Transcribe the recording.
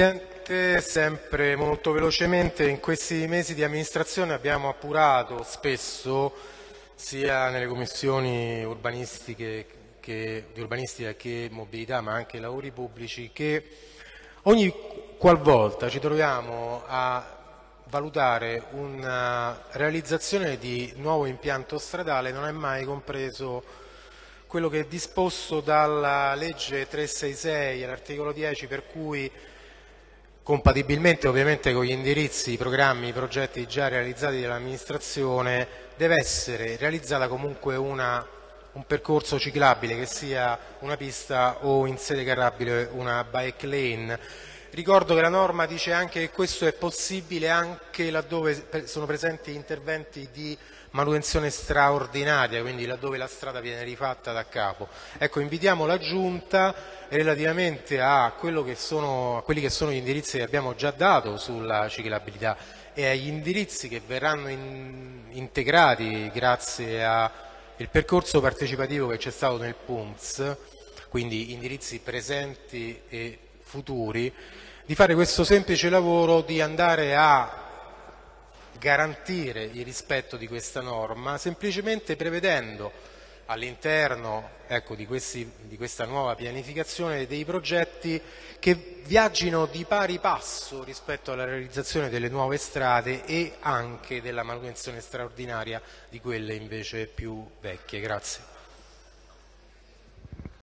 Presidente, sempre molto velocemente, in questi mesi di amministrazione abbiamo appurato spesso, sia nelle commissioni urbanistiche che, di urbanistica che mobilità, ma anche lavori pubblici, che ogni qualvolta ci troviamo a valutare una realizzazione di nuovo impianto stradale non è mai compreso quello che è disposto dalla legge 366 all'articolo 10 per cui compatibilmente ovviamente con gli indirizzi, i programmi, i progetti già realizzati dall'amministrazione deve essere realizzata comunque una, un percorso ciclabile che sia una pista o in sede carrabile una bike lane Ricordo che la norma dice anche che questo è possibile anche laddove sono presenti interventi di manutenzione straordinaria, quindi laddove la strada viene rifatta da capo. Ecco, invitiamo la Giunta relativamente a, che sono, a quelli che sono gli indirizzi che abbiamo già dato sulla ciclabilità e agli indirizzi che verranno in, integrati grazie al percorso partecipativo che c'è stato nel PUMS, quindi indirizzi presenti e futuri, di fare questo semplice lavoro di andare a garantire il rispetto di questa norma semplicemente prevedendo all'interno ecco, di, di, questa nuova pianificazione dei progetti che viaggino di pari passo rispetto alla realizzazione delle nuove strade e anche della manutenzione straordinaria di quelle invece più vecchie. Grazie.